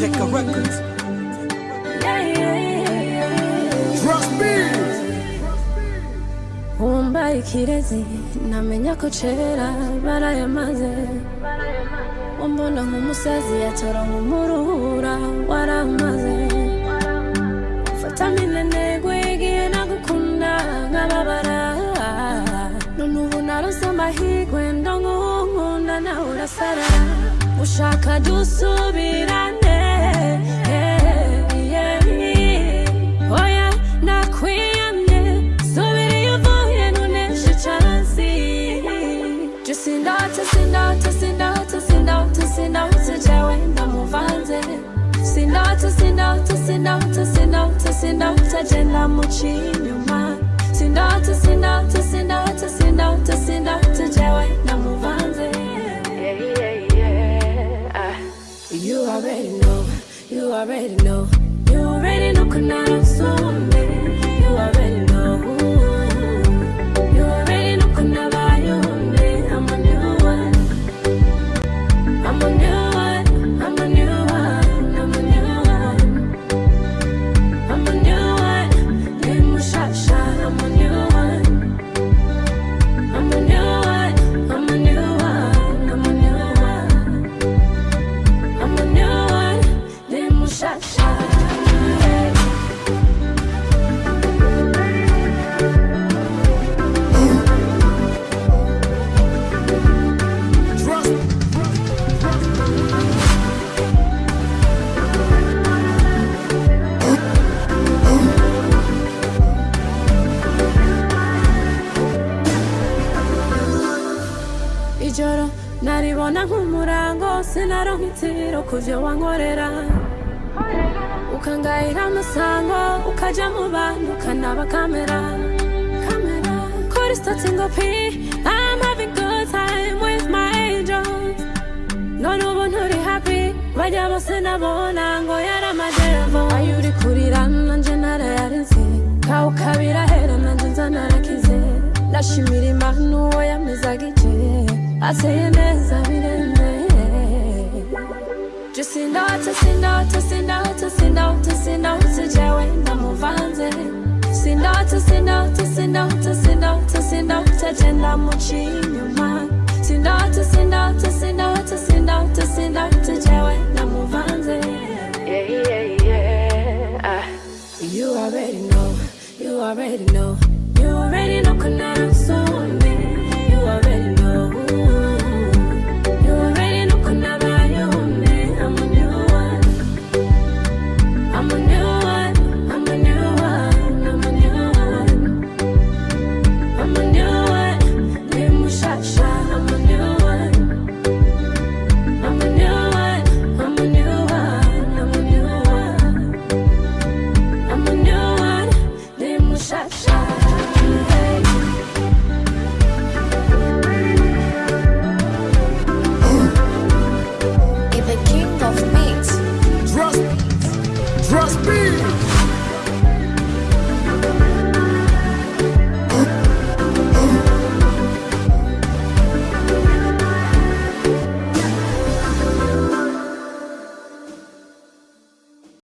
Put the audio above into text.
Records. Trust me. wumbaye ikirezi namenya ko kera barayamaze umbona nk'umusazi yatora nk'umurura waramaze fata minenegwe igihe nagukunda nkababara none ubu narose amahirwe ndonkunkunda nawe urasara ushaka dusubirane oya nakwiyamye subira iyo uvuye ntuneshe already know, you already know kunara usumbe You nk'umurango sinaronka itiro ku wankorera ukangayira amasango ukaja mu bantu ukanaba kamera. Kamera. Kuri stati ngo pi I'm having good time with my angels. None ubu nturi happy. Bajya bose nabona ngo uri kurira nanje narayarinze hera nanje nza narakize ndashimira imana uwo yamezaga ije ateye neza you already know, you already know, you already know